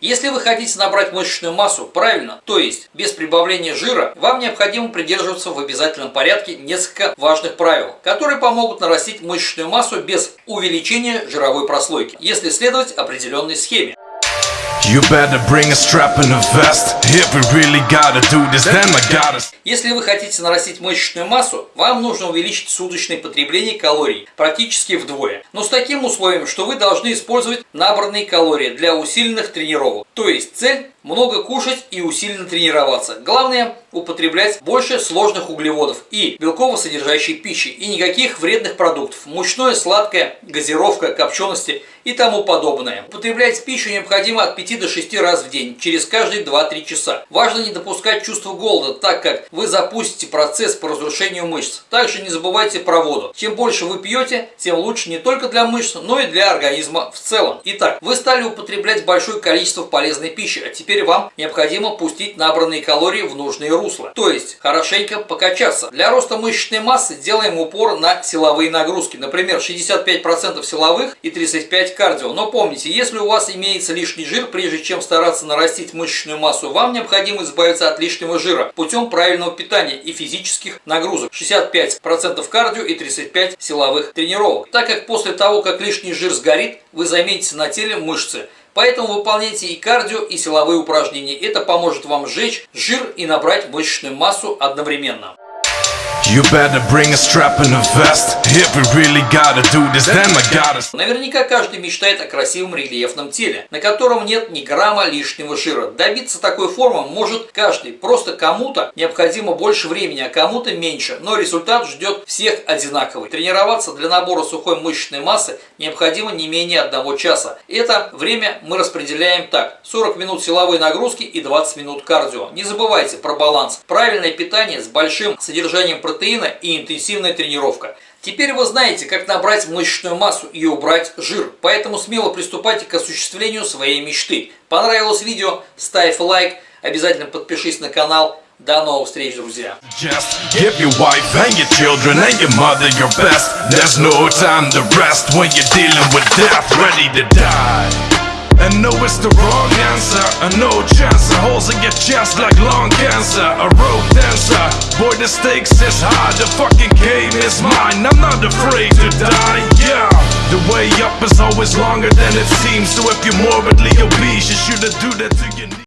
Если вы хотите набрать мышечную массу правильно, то есть без прибавления жира, вам необходимо придерживаться в обязательном порядке несколько важных правил, которые помогут нарастить мышечную массу без увеличения жировой прослойки, если следовать определенной схеме. Если вы хотите нарастить мышечную массу, вам нужно увеличить суточное потребление калорий практически вдвое. Но с таким условием, что вы должны использовать набранные калории для усиленных тренировок. То есть цель много кушать и усиленно тренироваться. Главное употреблять больше сложных углеводов и белково-содержащей пищи и никаких вредных продуктов, мучное, сладкое, газировка, копчености и тому подобное. Употреблять пищу необходимо от 5 до 6 раз в день, через каждые 2-3 часа. Важно не допускать чувства голода, так как вы запустите процесс по разрушению мышц. Также не забывайте про воду. Чем больше вы пьете, тем лучше не только для мышц, но и для организма в целом. Итак, вы стали употреблять большое количество полезной пищи, а теперь вам необходимо пустить набранные калории в нужные русло. То есть, хорошенько покачаться. Для роста мышечной массы делаем упор на силовые нагрузки. Например, 65% силовых и 35% кардио. Но помните, если у вас имеется лишний жир, прежде чем стараться нарастить мышечную массу, вам необходимо избавиться от лишнего жира путем правильного питания и физических нагрузок. 65% кардио и 35% силовых тренировок. Так как после того, как лишний жир сгорит, вы заметите на теле мышцы, Поэтому выполняйте и кардио, и силовые упражнения. Это поможет вам сжечь жир и набрать мышечную массу одновременно. You better bring a strap and a vest If we really gotta do this, then I gotta... Наверняка каждый мечтает о красивом рельефном теле, на котором нет ни грамма лишнего жира. Добиться такой формы может каждый, просто кому-то необходимо больше времени, а кому-то меньше, но результат ждет всех одинаковый. Тренироваться для набора сухой мышечной массы необходимо не менее одного часа. Это время мы распределяем так, 40 минут силовой нагрузки и 20 минут кардио. Не забывайте про баланс. Правильное питание с большим содержанием протеина протеина и интенсивная тренировка. Теперь вы знаете, как набрать мышечную массу и убрать жир, поэтому смело приступайте к осуществлению своей мечты. Понравилось видео? Ставь лайк, обязательно подпишись на канал. До новых встреч, друзья! It's the wrong answer. A no chance, holes and get chance like lung cancer. A rope dancer, boy the stakes is high. The fucking game is mine, I'm not afraid to die, yeah. The way up is always longer than it seems. So if you're morbidly obese, you shouldn't do that to